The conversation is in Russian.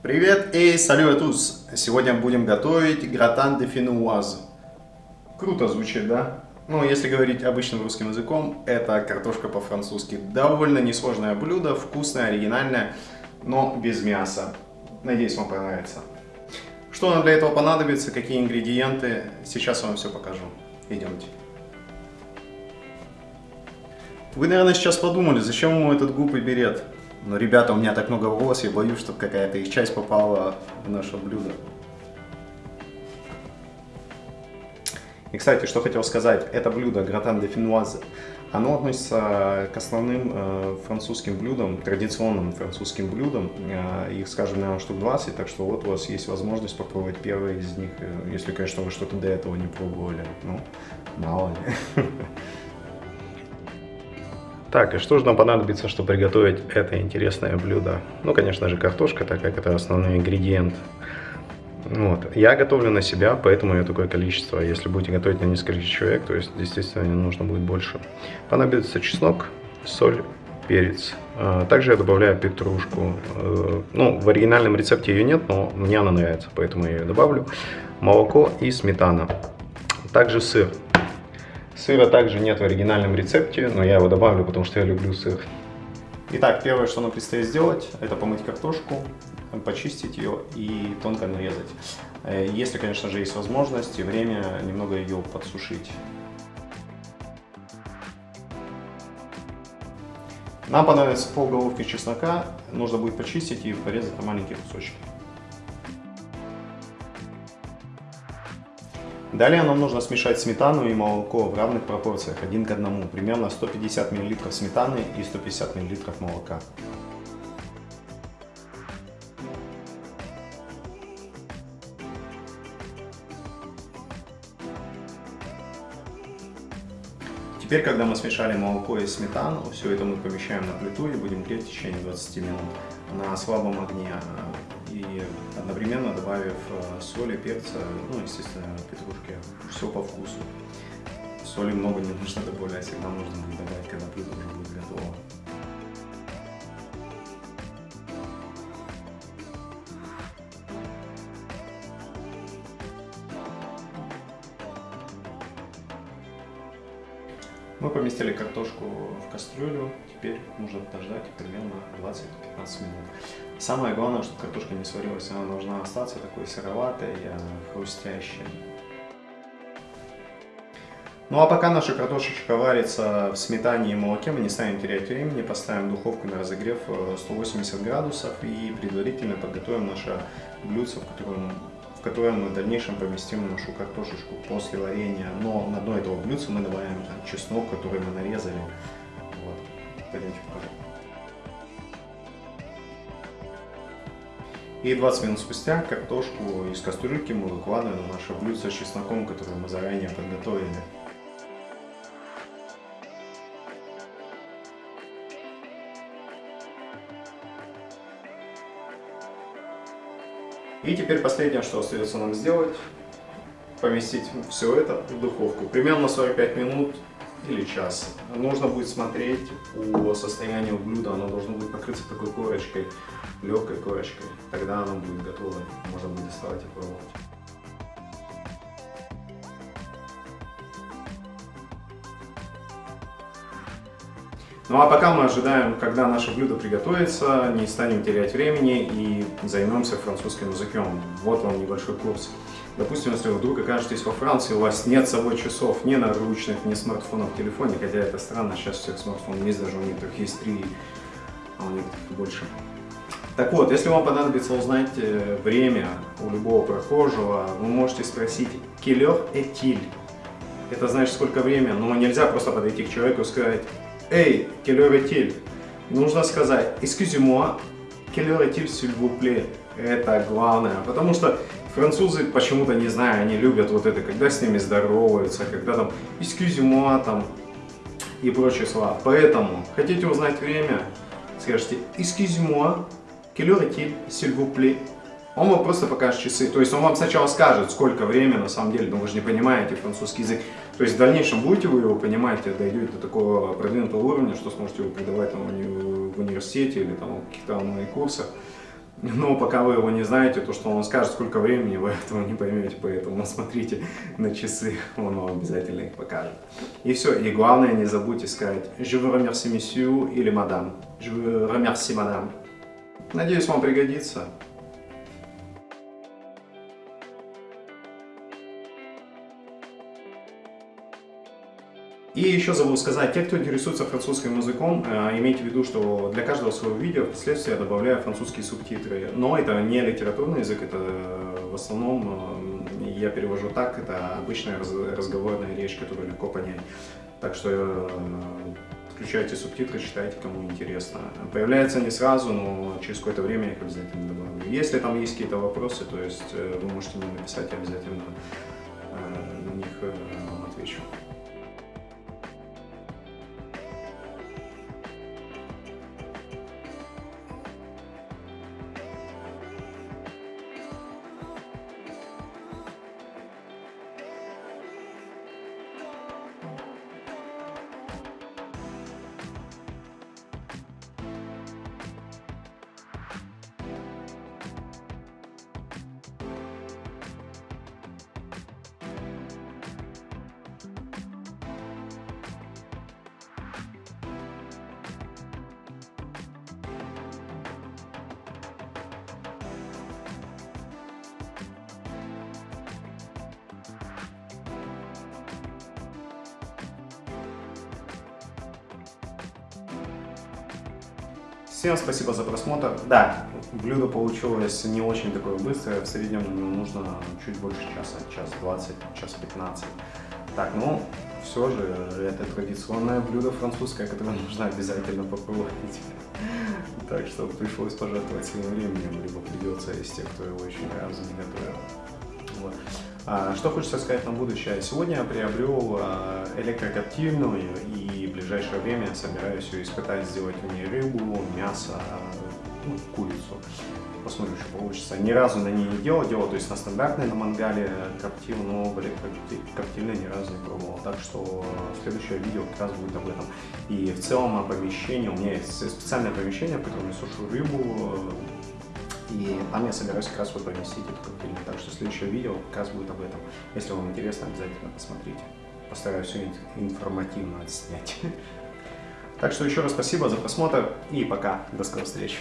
Привет и салют tous! Сегодня будем готовить гратан де финуаз. Круто звучит, да? Ну, если говорить обычным русским языком, это картошка по-французски. Довольно несложное блюдо, вкусное, оригинальное, но без мяса. Надеюсь, вам понравится. Что нам для этого понадобится, какие ингредиенты, сейчас я вам все покажу. Идемте. Вы, наверное, сейчас подумали, зачем ему этот глупый берет? Но, ребята, у меня так много волос, я боюсь, чтобы какая-то их часть попала в наше блюдо. И, кстати, что хотел сказать, это блюдо гратан де финуазе, оно относится к основным э, французским блюдам, традиционным французским блюдам. Э, их, скажем, наверное, штук 20, так что вот у вас есть возможность попробовать первый из них, э, если, конечно, вы что-то до этого не пробовали. Ну, мало ли. Так, и что же нам понадобится, чтобы приготовить это интересное блюдо? Ну, конечно же, картошка, так как это основной ингредиент. Вот. Я готовлю на себя, поэтому я такое количество. Если будете готовить на несколько человек, то есть, естественно, нужно будет больше. Понадобится чеснок, соль, перец. А, также я добавляю петрушку. Э, ну, в оригинальном рецепте ее нет, но мне она нравится, поэтому я ее добавлю. Молоко и сметана. Также сыр. Сыра также нет в оригинальном рецепте, но я его добавлю, потому что я люблю сыр. Итак, первое, что нам предстоит сделать, это помыть картошку, почистить ее и тонко нарезать. Э, если, конечно же, есть возможность и время, немного ее подсушить. Нам понадобится пол головки чеснока, нужно будет почистить и порезать на маленькие кусочки. Далее нам нужно смешать сметану и молоко в равных пропорциях, один к одному, примерно 150 мл сметаны и 150 мл молока. Теперь, когда мы смешали молоко и сметану, все это мы помещаем на плиту и будем греть в течение 20 минут на слабом огне и одновременно добавив э, соли, перца, ну, естественно, петрушки, все по вкусу. Соли много не нужно добавлять, всегда нужно будет добавить, когда блюдо уже будет готово. Мы поместили картошку в кастрюлю, теперь нужно подождать примерно 20-15 минут. Самое главное, чтобы картошка не сварилась, она должна остаться такой сыроватой, э, хрустящей. Ну а пока наша картошечка варится в сметане и молоке, мы не станем терять времени, поставим духовку на разогрев 180 э, градусов и предварительно подготовим наше блюдце, в котором которое мы в дальнейшем поместим нашу картошечку после варенья. Но на дно этого блюдца мы добавим чеснок, который мы нарезали. Вот. Пойдемте покажу. И 20 минут спустя картошку из кастрюльки мы выкладываем на наше блюдце с чесноком, которое мы заранее подготовили. И теперь последнее, что остается нам сделать, поместить все это в духовку. Примерно 45 минут или час. Нужно будет смотреть по состоянию блюда, оно должно быть покрыться такой корочкой, легкой корочкой. Тогда оно будет готово, можно будет доставать и пробовать. Ну а пока мы ожидаем, когда наше блюдо приготовится, не станем терять времени и займемся французским языком. Вот вам небольшой курс. Допустим, если вы вдруг окажетесь во Франции, у вас нет с собой часов, ни наручных, ни смартфонов в телефоне, хотя это странно, сейчас всех смартфонов есть, даже у некоторых есть три, а у некоторых больше. Так вот, если вам понадобится узнать э, время у любого прохожего, вы можете спросить «Келер этиль?» Это значит, сколько времени, но нельзя просто подойти к человеку и сказать Эй, quelle? Нужно сказать Excusez-moi, quelle heure s'il vous plaît? Это главное, потому что французы почему-то, не знаю, они любят вот это, когда с ними здороваются, когда там Excusez-moi, там и прочие слова. Поэтому, хотите узнать время, скажите Excusez-moi, quelle heure s'il vous plaît? Он вам просто покажет часы. То есть он вам сначала скажет, сколько времени на самом деле, но вы же не понимаете французский язык. То есть в дальнейшем будете вы его понимать, дойдете до такого продвинутого уровня, что сможете его преподавать там, в университете или там, в каких-то онлайн-курсах. Но пока вы его не знаете, то, что он скажет, сколько времени, вы этого не поймете, поэтому смотрите на часы, он вам обязательно их покажет. И все, и главное, не забудьте сказать «Je vous remercie, monsieur» или «Madame». «Je vous remercie, madame». Надеюсь, вам пригодится. И еще забыл сказать, те, кто интересуется французским языком, э, имейте в виду, что для каждого своего видео впоследствии я добавляю французские субтитры. Но это не литературный язык, это в основном э, я перевожу так, это обычная разговорная речь, которую легко понять. Так что э, включайте субтитры, читайте, кому интересно. Появляется не сразу, но через какое-то время я их обязательно добавлю. Если там есть какие-то вопросы, то есть вы можете мне написать, обязательно Всем спасибо за просмотр. Да, блюдо получилось не очень такое быстрое, в среднем нужно чуть больше часа, час 20, час 15. Так, ну, все же, это традиционное блюдо французское, которое нужно обязательно попробовать. Так что пришлось пожертвовать своим временем, либо придется из тех, кто его еще ни разу не готовил. Вот. А, что хочется сказать на будущее? Сегодня я приобрел а, электрокоптильную и в ближайшее время собираюсь ее испытать, сделать в ней рыбу, мясо, ну, курицу. Посмотрим, что получится. Ни разу на ней не делал, делал, то есть на стандартной, на мангале коптил, но в электрокоптильной ни разу не пробовал. Так что следующее видео как раз будет об этом. И в целом помещение, у меня есть специальное помещение, в котором я сушу рыбу, и там я собираюсь как раз вот поместить эту коктейльную. Так что следующее видео как раз будет об этом. Если вам интересно, обязательно посмотрите. Постараюсь все информативно отснять. Так что еще раз спасибо за просмотр и пока. До скорых встреч.